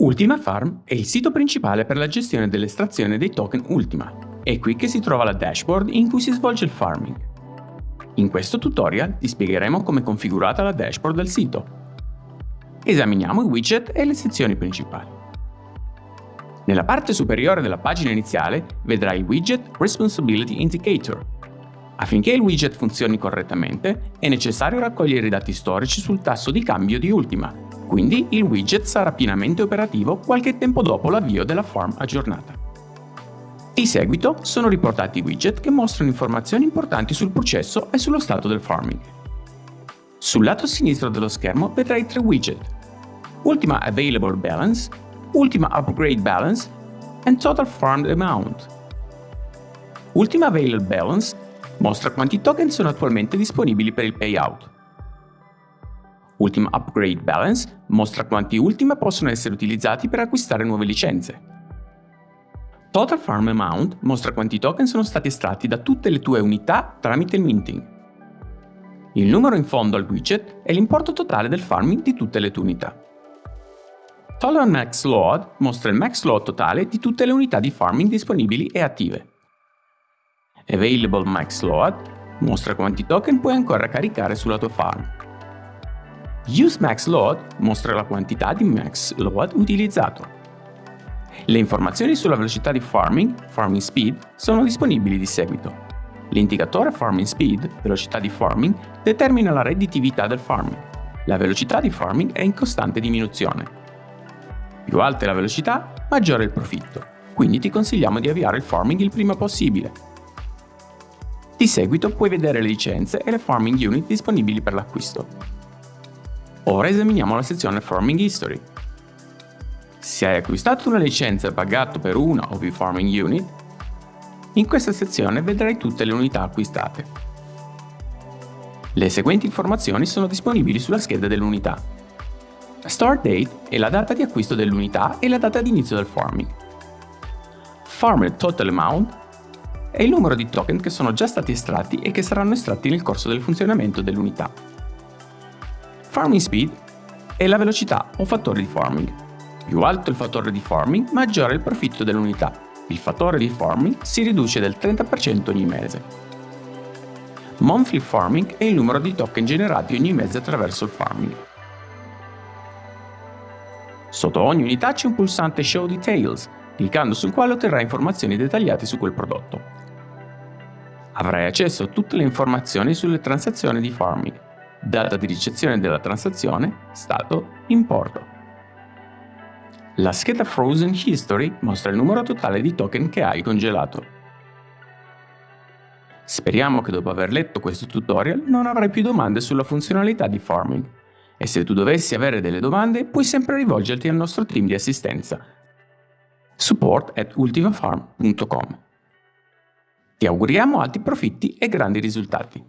Ultima Farm è il sito principale per la gestione dell'estrazione dei token Ultima. È qui che si trova la dashboard in cui si svolge il farming. In questo tutorial ti spiegheremo come è configurata la dashboard del sito. Esaminiamo i widget e le sezioni principali. Nella parte superiore della pagina iniziale vedrai il widget Responsibility Indicator. Affinché il widget funzioni correttamente, è necessario raccogliere i dati storici sul tasso di cambio di Ultima quindi il widget sarà pienamente operativo qualche tempo dopo l'avvio della form aggiornata. Di seguito sono riportati i widget che mostrano informazioni importanti sul processo e sullo stato del farming. Sul lato sinistro dello schermo vedrai tre widget. Ultima Available Balance, Ultima Upgrade Balance e Total Farmed Amount. Ultima Available Balance mostra quanti token sono attualmente disponibili per il payout. Ultima Upgrade Balance mostra quanti Ultima possono essere utilizzati per acquistare nuove licenze. Total Farm Amount mostra quanti token sono stati estratti da tutte le tue unità tramite il minting. Il numero in fondo al widget è l'importo totale del farming di tutte le tue unità. Total Max Load mostra il max load totale di tutte le unità di farming disponibili e attive. Available Max Load mostra quanti token puoi ancora caricare sulla tua farm. UseMaxLoad mostra la quantità di max load utilizzato. Le informazioni sulla velocità di farming, farming speed, sono disponibili di seguito. L'indicatore farming speed, velocità di farming, determina la redditività del farming. La velocità di farming è in costante diminuzione. Più alta è la velocità, maggiore è il profitto, quindi ti consigliamo di avviare il farming il prima possibile. Di seguito puoi vedere le licenze e le farming unit disponibili per l'acquisto. Ora esaminiamo la sezione Farming History. Se hai acquistato una licenza e pagato per una o più Farming Unit, in questa sezione vedrai tutte le unità acquistate. Le seguenti informazioni sono disponibili sulla scheda dell'unità. Start date è la data di acquisto dell'unità e la data di inizio del farming. Farmed Total Amount è il numero di token che sono già stati estratti e che saranno estratti nel corso del funzionamento dell'unità. Farming speed è la velocità o fattore di farming. Più alto il fattore di farming, maggiore il profitto dell'unità. Il fattore di farming si riduce del 30% ogni mese. Monthly farming è il numero di token generati ogni mese attraverso il farming. Sotto ogni unità c'è un pulsante Show Details, cliccando sul quale otterrai informazioni dettagliate su quel prodotto. Avrai accesso a tutte le informazioni sulle transazioni di farming, data di ricezione della transazione, stato, importo. La scheda Frozen History mostra il numero totale di token che hai congelato. Speriamo che dopo aver letto questo tutorial non avrai più domande sulla funzionalità di farming e se tu dovessi avere delle domande puoi sempre rivolgerti al nostro team di assistenza support at ultimafarm.com. Ti auguriamo alti profitti e grandi risultati.